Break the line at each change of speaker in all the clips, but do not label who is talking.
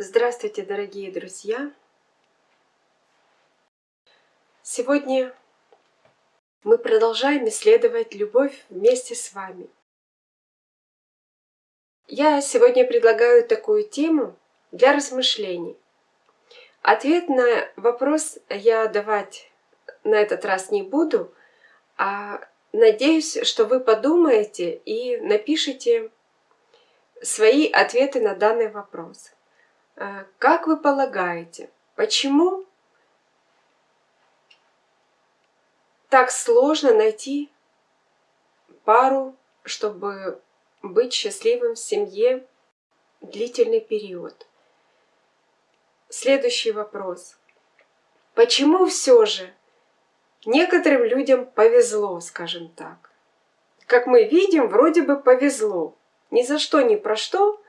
Здравствуйте, дорогие друзья! Сегодня мы продолжаем исследовать любовь вместе с вами. Я сегодня предлагаю такую тему для размышлений. Ответ на вопрос я давать на этот раз не буду, а надеюсь, что вы подумаете и напишите свои ответы на данный вопрос. Э, как вы полагаете, почему так сложно найти пару, чтобы быть счастливым в семье длительный период? Следующий вопрос. Почему все же некоторым людям повезло, скажем так? Как мы видим, вроде бы повезло. Ни за что, ни про что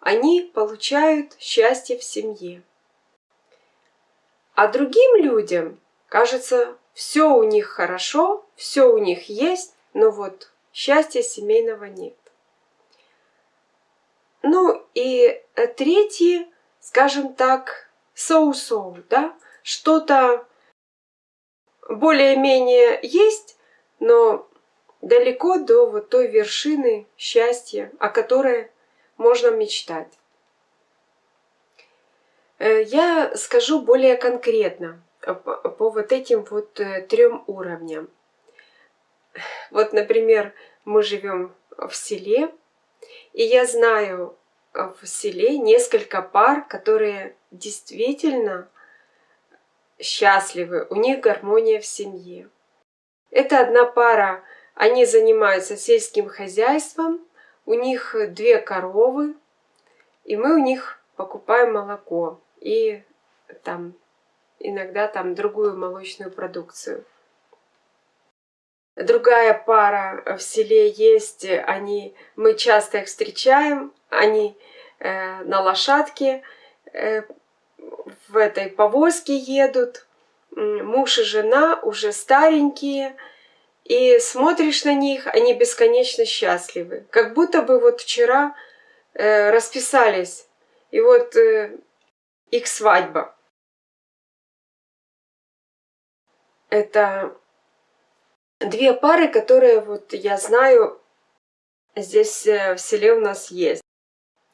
они получают счастье в семье. А другим людям, кажется, все у них хорошо, все у них есть, но вот счастья семейного нет. Ну и третье, скажем так, соу-соу, да, что-то более-менее есть, но далеко до вот той вершины счастья, о которой можно мечтать. Э, я скажу более конкретно по вот этим вот э, трем уровням. Вот, например, мы живем в селе, и я знаю в селе несколько пар, которые действительно счастливы, у них гармония в семье. Это одна пара, они занимаются сельским хозяйством, у них две коровы, и мы у них покупаем молоко и там иногда там другую молочную продукцию. Другая пара в селе есть, они, мы часто их встречаем, они э, на лошадке э, в этой повозке едут, муж и жена уже старенькие, и смотришь на них, они бесконечно счастливы. Как будто бы вот вчера э, расписались, и вот э, их свадьба. Это две пары, которые вот я знаю здесь э, в селе у нас есть.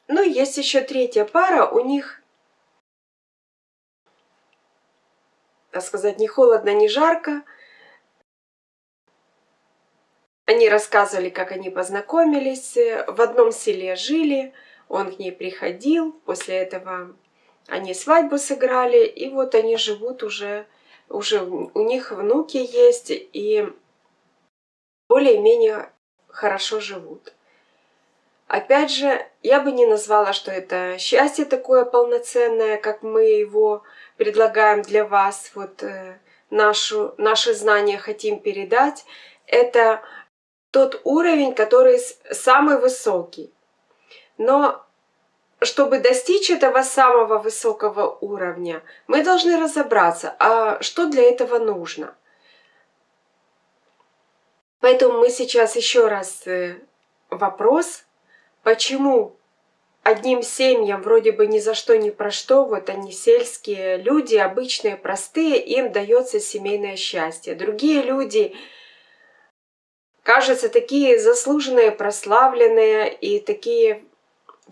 Ну, есть еще третья пара, у них, так сказать, не холодно, не жарко, они рассказывали, как они познакомились, в одном селе жили, он к ней приходил, после этого они свадьбу сыграли, и вот они живут уже, уже у них внуки есть, и более-менее хорошо живут. Опять же, я бы не назвала, что это счастье такое полноценное, как мы его предлагаем для вас, вот э, нашу, наши знания хотим передать. Это тот уровень, который самый высокий. Но чтобы достичь этого самого высокого уровня, мы должны разобраться, а что для этого нужно. Поэтому мы сейчас еще раз э, вопрос, почему одним семьям вроде бы ни за что ни про что, вот они сельские люди, обычные, простые, им дается семейное счастье. Другие люди кажется, такие заслуженные, прославленные и такие...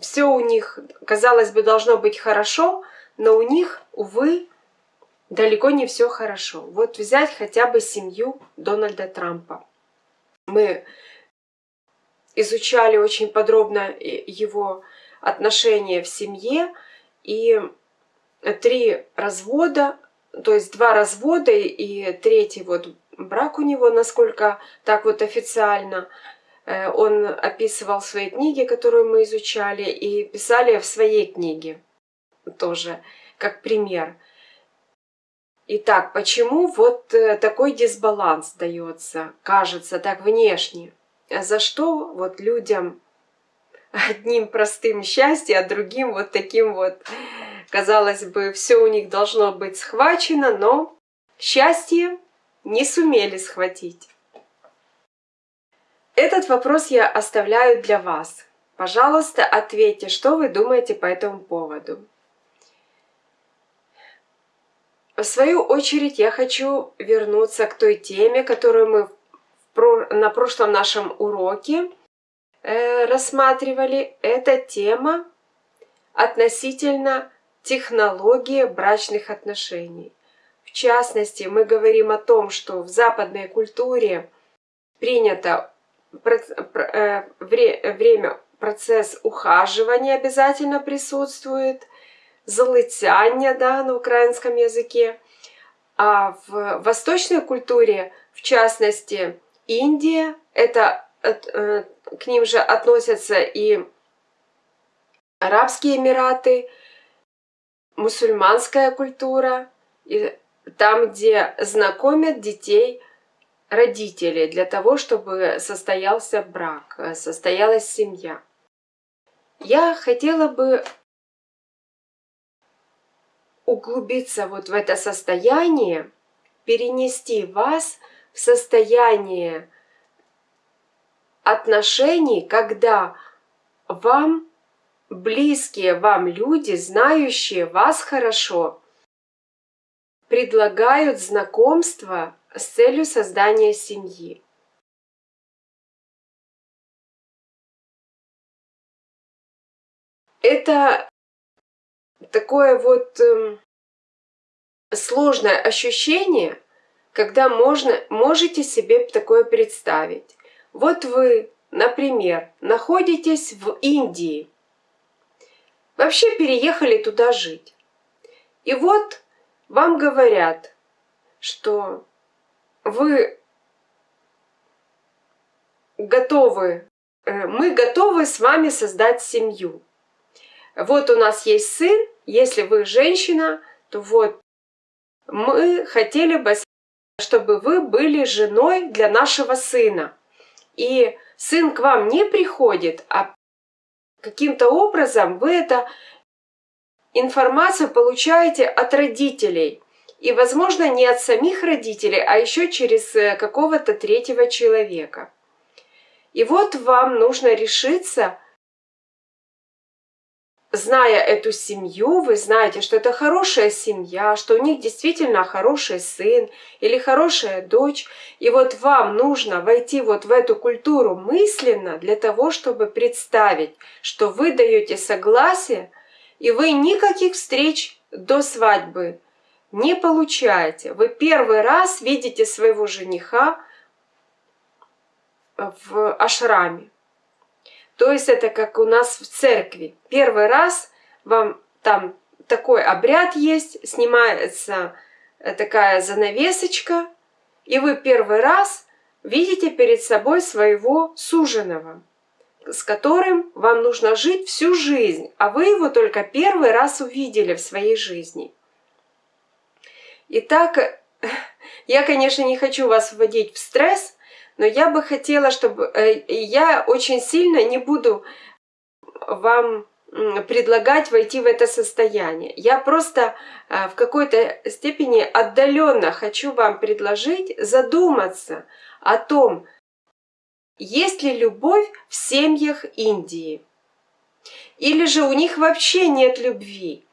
Все у них, казалось бы, должно быть хорошо, но у них, увы, далеко не все хорошо. Вот взять хотя бы семью Дональда Трампа. Мы изучали очень подробно его отношения в семье, и три развода, то есть два развода и третий вот брак у него, насколько так вот официально. Э, он описывал в своей книге, которую мы изучали, и писали в своей книге тоже, как пример. Итак, почему вот э, такой дисбаланс дается, кажется, так внешне? А за что вот людям одним простым счастье, а другим вот таким вот, казалось бы, все у них должно быть схвачено, но счастье не сумели схватить? Этот вопрос я оставляю для вас. Пожалуйста, ответьте, что вы думаете по этому поводу. в свою очередь я хочу вернуться к той теме, которую мы на прошлом нашем уроке э, рассматривали. Это тема относительно технологии брачных отношений. Частности, мы говорим о том, что в западной культуре принято э, время, процесс ухаживания обязательно присутствует, залытяння да, на украинском языке. А в восточной культуре, в частности, Индия, это э, к ним же относятся и Арабские Эмираты, мусульманская культура, и там, где знакомят детей родители для того, чтобы состоялся брак, состоялась семья. Я хотела бы углубиться вот в это состояние, перенести вас в состояние отношений, когда вам близкие вам люди, знающие вас хорошо, предлагают знакомство с целью создания семьи. Это такое вот э, сложное ощущение, когда можно, можете себе такое представить. Вот вы, например, находитесь в Индии, вообще переехали туда жить. И вот вам говорят, что вы готовы, э, мы готовы с вами создать семью. Вот у нас есть сын, если вы женщина, то вот мы хотели бы, чтобы вы были женой для нашего сына. И сын к вам не приходит, а каким-то образом вы эту информацию получаете от родителей. И, возможно, не от самих родителей, а еще через э, какого-то третьего человека. И вот вам нужно решиться зная эту семью, вы знаете, что это хорошая семья, что у них действительно хороший сын или хорошая дочь. И вот вам нужно войти вот в эту культуру мысленно для того, чтобы представить, что вы даете согласие, и вы никаких встреч до свадьбы не получаете. Вы первый раз видите своего жениха в ашраме. То есть это как у нас в церкви. Первый раз вам там такой обряд есть, снимается такая занавесочка, и вы первый раз видите перед собой своего суженого, с которым вам нужно жить всю жизнь, а вы его только первый раз увидели в своей жизни. Итак, я, конечно, не хочу вас вводить в стресс, но я бы хотела, чтобы... Э, я очень сильно не буду вам предлагать войти в это состояние. Я просто э, в какой-то степени отдаленно хочу вам предложить задуматься о том, есть ли любовь в семьях Индии. Или же у них вообще нет любви.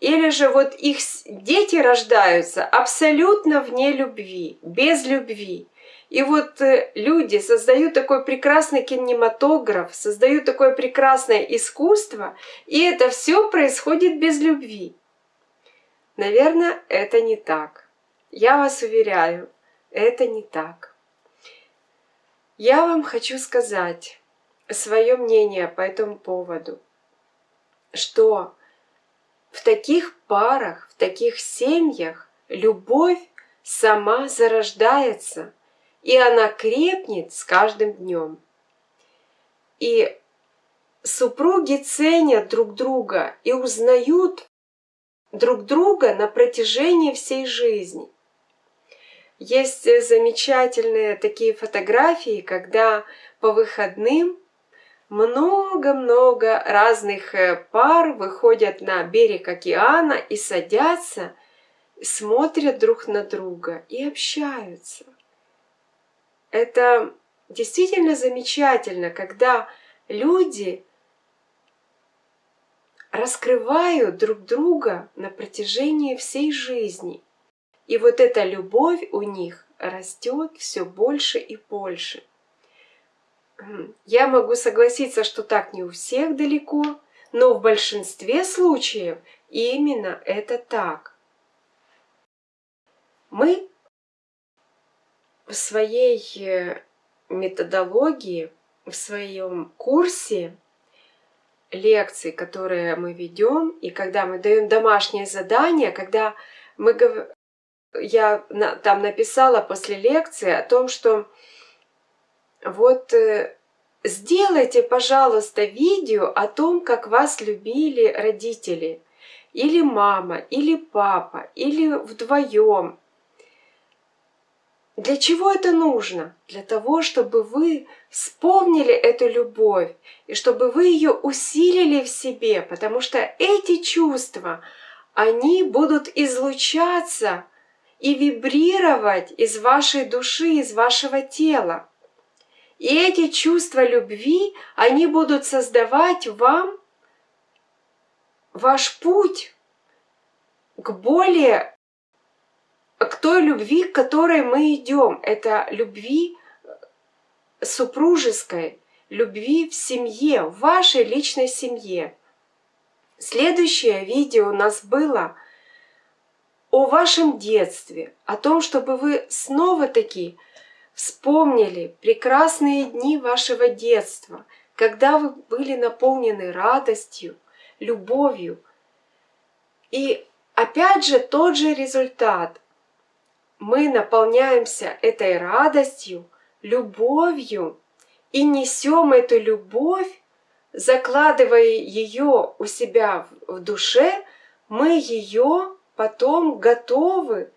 Или же вот их дети рождаются абсолютно вне любви, без любви. И вот э, люди создают такой прекрасный кинематограф, создают такое прекрасное искусство, и это все происходит без любви. Наверное, это не так. Я вас уверяю, это не так. Я вам хочу сказать свое мнение по этому поводу, что в таких парах, в таких семьях любовь сама зарождается – и она крепнет с каждым днем. И супруги ценят друг друга и узнают друг друга на протяжении всей жизни. Есть замечательные такие фотографии, когда по выходным много-много разных э, пар выходят на берег океана и садятся, смотрят друг на друга и общаются. Это действительно замечательно, когда люди раскрывают друг друга на протяжении всей жизни. И вот эта любовь у них растет все больше и больше. Я могу согласиться, что так не у всех далеко, но в большинстве случаев именно это так. Мы в своей э, методологии, в своем курсе лекций, которые мы ведем, и когда мы даем домашнее задание, когда мы я там написала после лекции о том, что вот э, сделайте, пожалуйста, видео о том, как вас любили родители, или мама, или папа, или вдвоем. Для чего это нужно? Для того, чтобы вы вспомнили эту любовь и чтобы вы ее усилили в себе, потому что эти чувства, они будут излучаться и вибрировать из вашей души, из вашего тела. И эти чувства любви, они будут создавать вам ваш путь к более, к той любви, к которой мы идем. Это любви супружеской, любви в семье, в вашей личной семье. Следующее видео у нас было о вашем детстве, о том, чтобы вы снова-таки вспомнили прекрасные дни вашего детства, когда вы были наполнены радостью, любовью. И опять же тот же результат. Мы наполняемся этой радостью, любовью и несем эту любовь, закладывая ее у себя в душе, мы ее потом готовы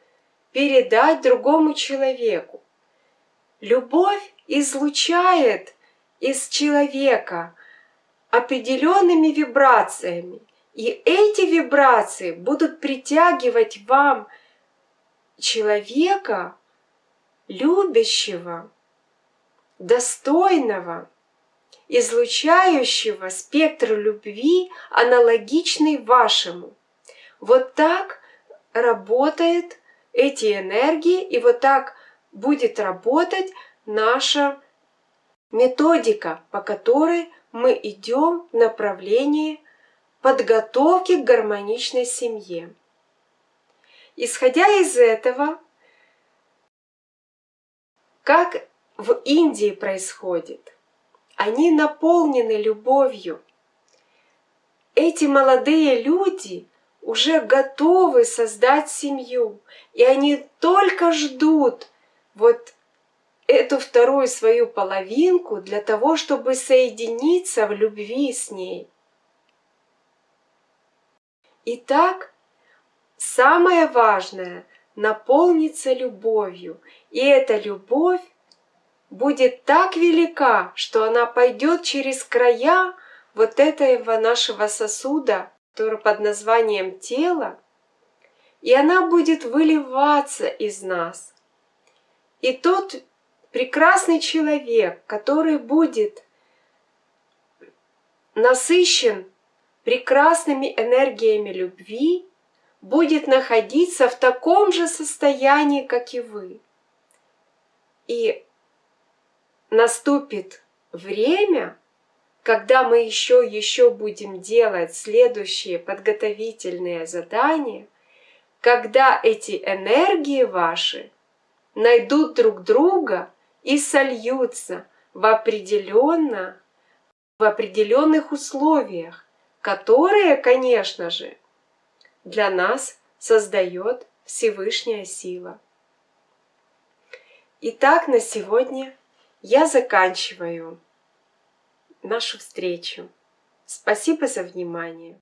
передать другому человеку. Любовь излучает из человека определенными вибрациями, и эти вибрации будут притягивать вам человека, любящего, достойного, излучающего спектр любви, аналогичный вашему. Вот так работает эти энергии, и вот так будет работать наша методика, по которой мы идем в направлении подготовки к гармоничной семье. Исходя из этого, как в Индии происходит, они наполнены любовью. Эти молодые люди уже готовы создать семью, и они только ждут вот эту вторую свою половинку для того, чтобы соединиться в любви с ней. Итак, самое важное – наполниться любовью, и эта любовь будет так велика, что она пойдет через края вот этого нашего сосуда, который под названием тело, и она будет выливаться из нас. И тот прекрасный человек, который будет насыщен прекрасными энергиями любви, будет находиться в таком же состоянии, как и вы. И наступит время, когда мы еще еще будем делать следующие подготовительные задания, когда эти энергии ваши найдут друг друга и сольются в определенно в определенных условиях, которые, конечно же, для нас создает Всевышняя сила. Итак, на сегодня я заканчиваю нашу встречу. Спасибо за внимание.